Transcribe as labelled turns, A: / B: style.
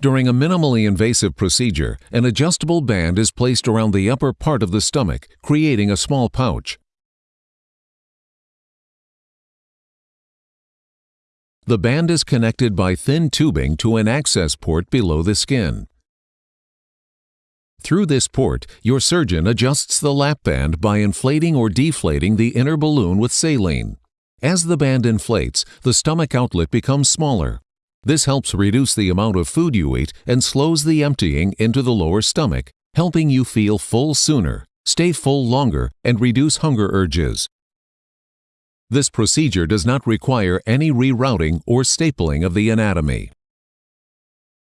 A: During a minimally invasive procedure, an adjustable band is placed around the upper part of the stomach, creating a small pouch. The band is connected by thin tubing to an access port below the skin. Through this port, your surgeon adjusts the lap band by inflating or deflating the inner balloon with saline. As the band inflates, the stomach outlet becomes smaller. This helps reduce the amount of food you eat and slows the emptying into the lower stomach, helping you feel full sooner, stay full longer, and reduce hunger urges. This procedure does not require any rerouting or stapling of the anatomy.